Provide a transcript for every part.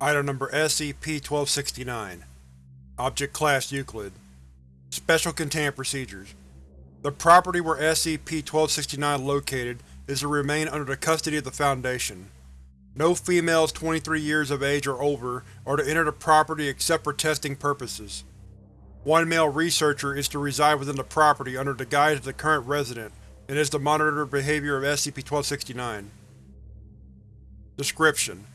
Item number SCP-1269 Object Class Euclid Special Containment Procedures The property where SCP-1269 located is to remain under the custody of the Foundation. No females 23 years of age or over are to enter the property except for testing purposes. One male researcher is to reside within the property under the guise of the current resident and is to monitor the behavior of SCP-1269. Description: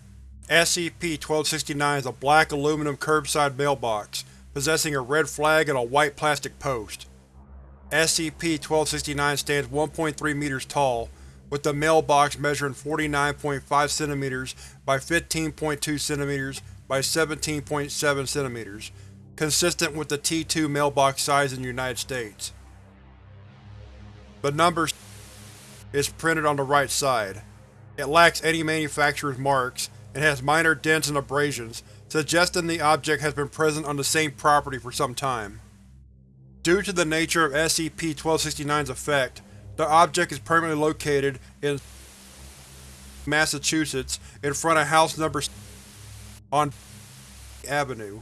SCP-1269 is a black aluminum curbside mailbox, possessing a red flag and a white plastic post. SCP-1269 stands 1.3 meters tall, with the mailbox measuring 49.5 cm by 15.2 cm by 17.7 cm, consistent with the T2 mailbox size in the United States. The number is printed on the right side. It lacks any manufacturer's marks, and has minor dents and abrasions, suggesting the object has been present on the same property for some time. Due to the nature of SCP-1269's effect, the object is permanently located in Massachusetts in front of house number on Avenue.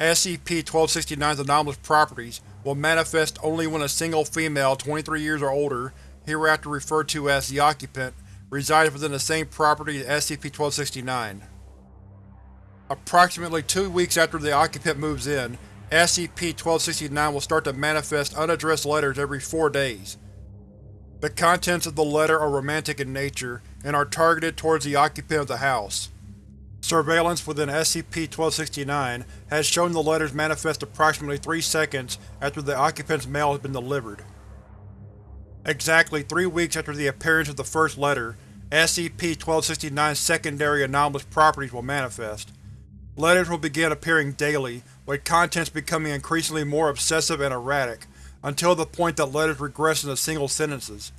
SCP-1269's anomalous properties will manifest only when a single female 23 years or older, hereafter referred to as the occupant, resides within the same property as SCP-1269. Approximately two weeks after the occupant moves in, SCP-1269 will start to manifest unaddressed letters every four days. The contents of the letter are romantic in nature, and are targeted towards the occupant of the house. Surveillance within SCP-1269 has shown the letters manifest approximately three seconds after the occupant's mail has been delivered. Exactly three weeks after the appearance of the first letter, SCP-1269's secondary anomalous properties will manifest. Letters will begin appearing daily, with contents becoming increasingly more obsessive and erratic, until the point that letters regress into single sentences.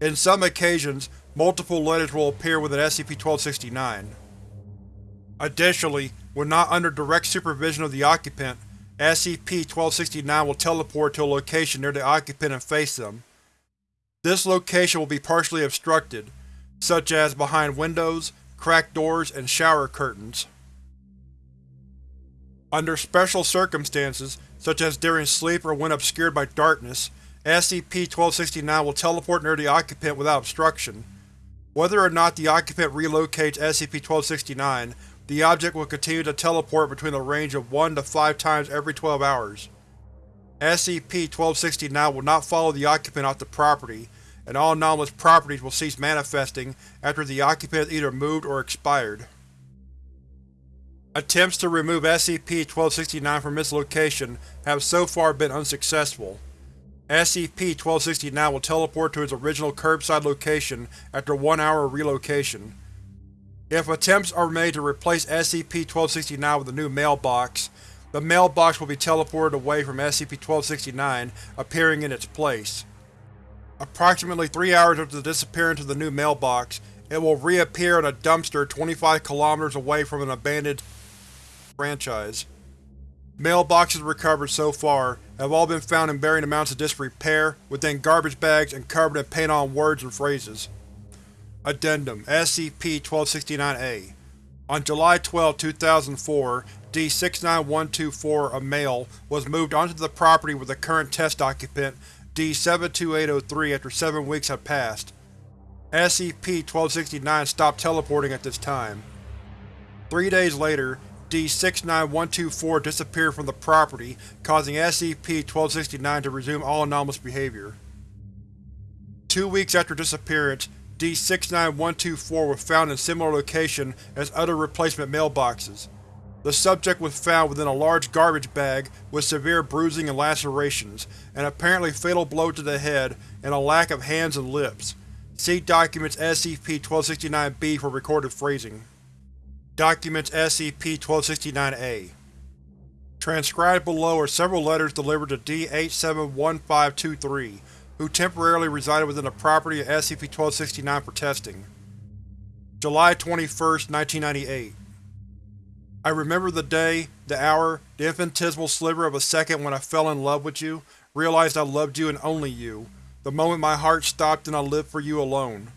In some occasions, multiple letters will appear within SCP-1269. Additionally, when not under direct supervision of the occupant, SCP-1269 will teleport to a location near the occupant and face them. This location will be partially obstructed, such as behind windows, cracked doors, and shower curtains. Under special circumstances, such as during sleep or when obscured by darkness, SCP-1269 will teleport near the occupant without obstruction. Whether or not the occupant relocates SCP-1269, the object will continue to teleport between a range of 1 to 5 times every 12 hours. SCP-1269 will not follow the occupant off the property, and all anomalous properties will cease manifesting after the occupant has either moved or expired. Attempts to remove SCP-1269 from its location have so far been unsuccessful. SCP-1269 will teleport to its original curbside location after one hour of relocation. If attempts are made to replace SCP-1269 with a new mailbox, the mailbox will be teleported away from SCP-1269, appearing in its place. Approximately three hours after the disappearance of the new mailbox, it will reappear in a dumpster 25 kilometers away from an abandoned franchise. Mailboxes recovered so far have all been found in varying amounts of disrepair, within garbage bags and covered in paint-on words and phrases. Addendum SCP-1269-A On July 12, 2004, D-69124, a male, was moved onto the property with the current test occupant D-72803 after seven weeks had passed. SCP-1269 stopped teleporting at this time. Three days later, D-69124 disappeared from the property, causing SCP-1269 to resume all anomalous behavior. Two weeks after disappearance, D-69124 was found in similar location as other replacement mailboxes. The subject was found within a large garbage bag with severe bruising and lacerations, an apparently fatal blow to the head, and a lack of hands and lips. See Documents SCP-1269-B for recorded phrasing. Documents SCP-1269-A Transcribed below are several letters delivered to D-871523, who temporarily resided within the property of SCP-1269 for testing. July 21, 1998 I remember the day, the hour, the infinitesimal sliver of a second when I fell in love with you, realized I loved you and only you, the moment my heart stopped and I lived for you alone.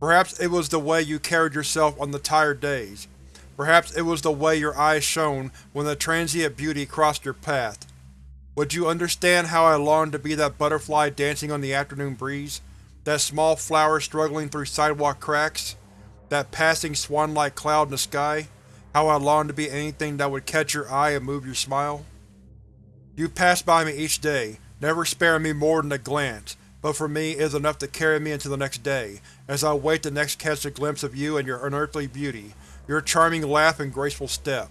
Perhaps it was the way you carried yourself on the tired days. Perhaps it was the way your eyes shone when the transient beauty crossed your path. Would you understand how I longed to be that butterfly dancing on the afternoon breeze? That small flower struggling through sidewalk cracks? That passing swan-like cloud in the sky? How I longed to be anything that would catch your eye and move your smile? You pass by me each day, never sparing me more than a glance, but for me it is enough to carry me into the next day, as I wait to next catch a glimpse of you and your unearthly beauty, your charming laugh and graceful step.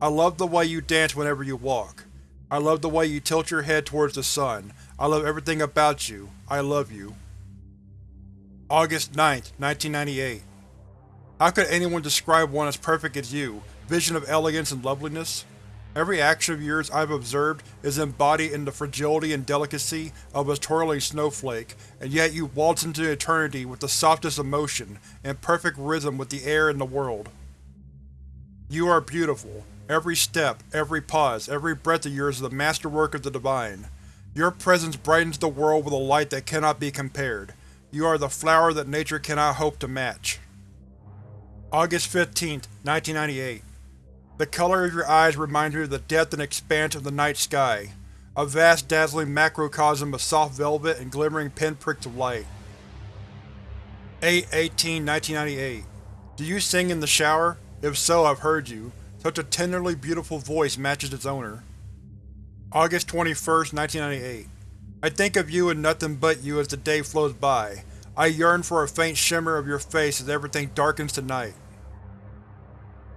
I love the way you dance whenever you walk. I love the way you tilt your head towards the sun. I love everything about you. I love you. August 9, 1998 How could anyone describe one as perfect as you, vision of elegance and loveliness? Every action of yours I've observed is embodied in the fragility and delicacy of a twirling snowflake, and yet you waltz into eternity with the softest emotion, in perfect rhythm with the air and the world. You are beautiful. Every step, every pause, every breath of yours is the masterwork of the Divine. Your presence brightens the world with a light that cannot be compared. You are the flower that nature cannot hope to match. August 15, 1998 The color of your eyes reminds me of the depth and expanse of the night sky, a vast dazzling macrocosm of soft velvet and glimmering pinpricks of light. 8-18-1998 Do you sing in the shower? If so, I've heard you. Such a tenderly beautiful voice matches its owner. August 21, 1998 I think of you and nothing but you as the day flows by. I yearn for a faint shimmer of your face as everything darkens to night.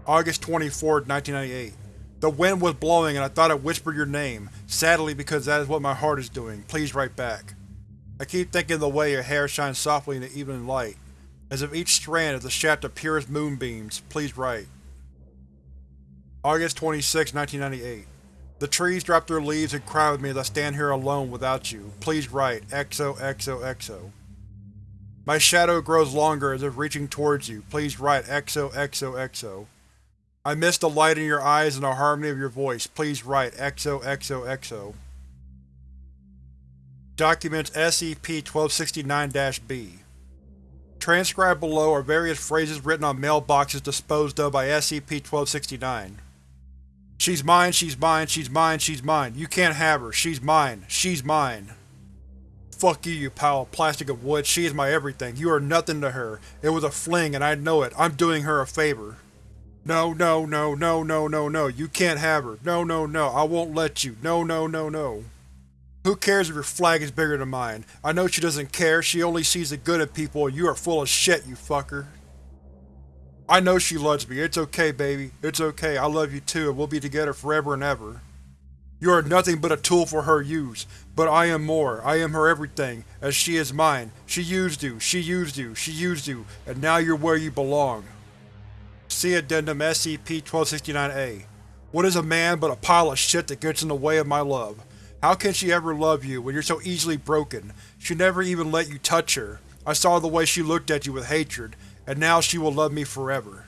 August 24, 1998 The wind was blowing and I thought I whispered your name, sadly because that is what my heart is doing. Please write back. I keep thinking of the way your hair shines softly in the evening light, as if each strand is a shaft of purest moonbeams. Please write. August 26, 1998 The trees drop their leaves and cry with me as I stand here alone without you. Please write. XOXOXO. My shadow grows longer as if reaching towards you. Please write XOXOXO. I miss the light in your eyes and the harmony of your voice. Please write XOXOXO. Documents SCP-1269-B Transcribed below are various phrases written on mailboxes disposed of by SCP-1269. She's mine, she's mine, she's mine, she's mine. You can't have her. She's mine. She's mine. Fuck you, you pile of plastic of wood. She is my everything. You are nothing to her. It was a fling and I know it. I'm doing her a favor. No, no, no, no, no, no, no. You can't have her. No, no, no. I won't let you. No, no, no, no. Who cares if your flag is bigger than mine? I know she doesn't care. She only sees the good in people and you are full of shit, you fucker. I know she loves me. It's okay, baby. It's okay. I love you too, and we'll be together forever and ever. You are nothing but a tool for her use, but I am more. I am her everything, as she is mine. She used you, she used you, she used you, and now you're where you belong. See Addendum SCP-1269-A. What is a man but a pile of shit that gets in the way of my love? How can she ever love you when you're so easily broken? She never even let you touch her. I saw the way she looked at you with hatred, and now she will love me forever.